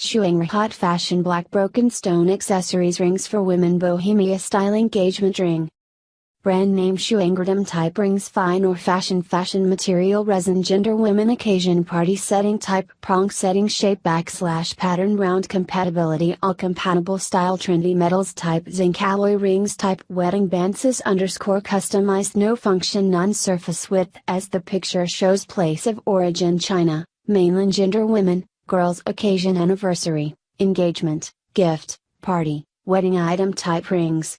Shuang Hot Fashion Black Broken Stone Accessories Rings for Women Bohemia Style Engagement Ring. Brand name Shuangradam type rings fine or fashion fashion material resin gender women occasion party setting type prong setting shape backslash pattern round compatibility all compatible style trendy metals type zinc alloy rings type wedding bands underscore customized no function non surface width as the picture shows place of origin China, mainland gender women, girls occasion anniversary, engagement, gift, party, wedding item type rings.